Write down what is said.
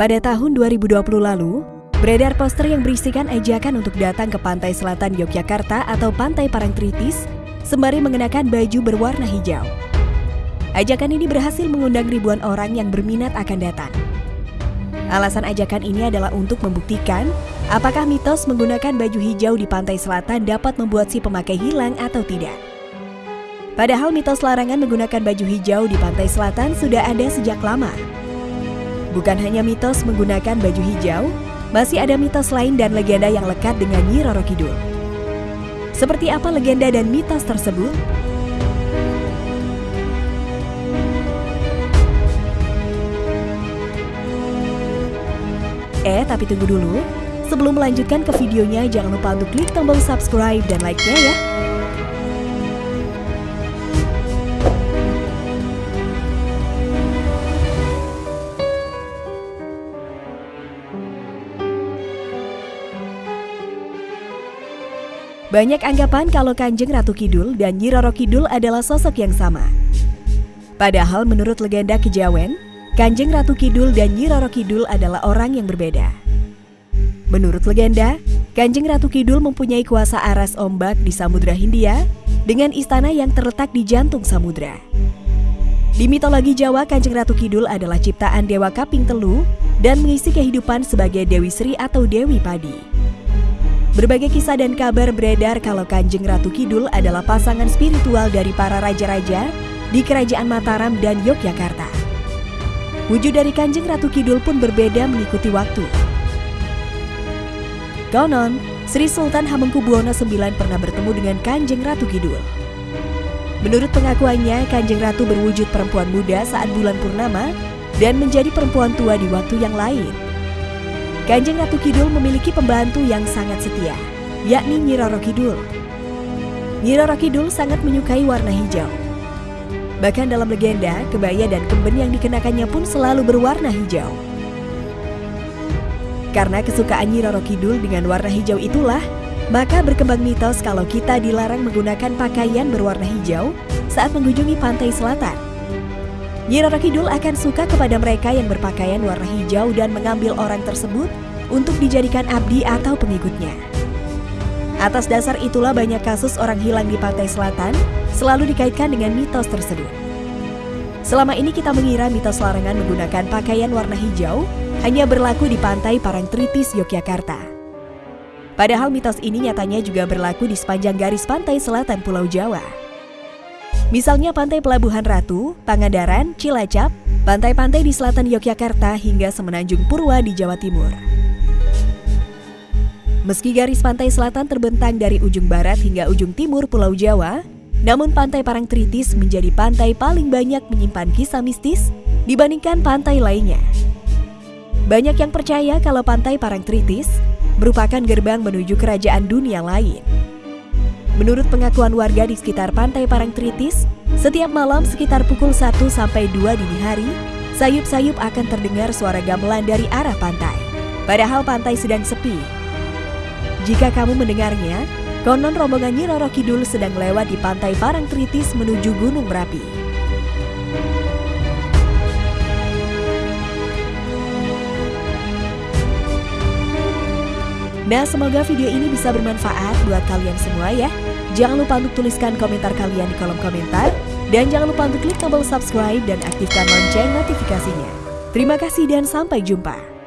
Pada tahun 2020 lalu, beredar poster yang berisikan ajakan untuk datang ke pantai selatan Yogyakarta atau Pantai Parangtritis sembari mengenakan baju berwarna hijau. Ajakan ini berhasil mengundang ribuan orang yang berminat akan datang. Alasan ajakan ini adalah untuk membuktikan apakah mitos menggunakan baju hijau di pantai selatan dapat membuat si pemakai hilang atau tidak. Padahal mitos larangan menggunakan baju hijau di pantai selatan sudah ada sejak lama. Bukan hanya mitos menggunakan baju hijau, masih ada mitos lain dan legenda yang lekat dengan Nyi Roro Kidul. Seperti apa legenda dan mitos tersebut? Eh, tapi tunggu dulu. Sebelum melanjutkan ke videonya, jangan lupa untuk klik tombol subscribe dan like-nya ya. Banyak anggapan kalau Kanjeng Ratu Kidul dan Nyi Roro Kidul adalah sosok yang sama. Padahal menurut legenda Kejawen, Kanjeng Ratu Kidul dan Nyi Roro Kidul adalah orang yang berbeda. Menurut legenda, Kanjeng Ratu Kidul mempunyai kuasa aras ombak di Samudra Hindia dengan istana yang terletak di jantung samudra. Di mitologi Jawa, Kanjeng Ratu Kidul adalah ciptaan Dewa Kaping Telu dan mengisi kehidupan sebagai Dewi Sri atau Dewi Padi. Berbagai kisah dan kabar beredar kalau Kanjeng Ratu Kidul adalah pasangan spiritual dari para raja-raja di Kerajaan Mataram dan Yogyakarta. Wujud dari Kanjeng Ratu Kidul pun berbeda mengikuti waktu. Konon, Sri Sultan Hamengkubuwono IX pernah bertemu dengan Kanjeng Ratu Kidul. Menurut pengakuannya, Kanjeng Ratu berwujud perempuan muda saat bulan purnama dan menjadi perempuan tua di waktu yang lain. Kanjeng Ratu Kidul memiliki pembantu yang sangat setia, yakni Nyi Roro Kidul. Nyi Roro Kidul sangat menyukai warna hijau. Bahkan dalam legenda, kebaya dan kemben yang dikenakannya pun selalu berwarna hijau. Karena kesukaan Nyi Roro Kidul dengan warna hijau itulah, maka berkembang mitos kalau kita dilarang menggunakan pakaian berwarna hijau saat mengunjungi pantai selatan. Nyi Roro Kidul akan suka kepada mereka yang berpakaian warna hijau dan mengambil orang tersebut untuk dijadikan abdi atau pengikutnya. Atas dasar itulah banyak kasus orang hilang di pantai selatan selalu dikaitkan dengan mitos tersebut. Selama ini kita mengira mitos larangan menggunakan pakaian warna hijau hanya berlaku di pantai Parangtritis, Yogyakarta. Padahal mitos ini nyatanya juga berlaku di sepanjang garis pantai selatan Pulau Jawa. Misalnya Pantai Pelabuhan Ratu, Pangandaran, Cilacap, pantai-pantai di selatan Yogyakarta hingga Semenanjung Purwa di Jawa Timur. Meski garis pantai selatan terbentang dari ujung barat hingga ujung timur Pulau Jawa, namun Pantai Parangtritis menjadi pantai paling banyak menyimpan kisah mistis dibandingkan pantai lainnya. Banyak yang percaya kalau Pantai Parangtritis merupakan gerbang menuju kerajaan dunia lain. Menurut pengakuan warga di sekitar pantai Parangtritis, setiap malam sekitar pukul 1 sampai 2 dini hari, sayup-sayup akan terdengar suara gamelan dari arah pantai. Padahal pantai sedang sepi. Jika kamu mendengarnya, konon rombongan Nyi Roro Kidul sedang lewat di pantai Parangtritis menuju Gunung Merapi. Nah, semoga video ini bisa bermanfaat buat kalian semua ya. Jangan lupa untuk tuliskan komentar kalian di kolom komentar. Dan jangan lupa untuk klik tombol subscribe dan aktifkan lonceng notifikasinya. Terima kasih dan sampai jumpa.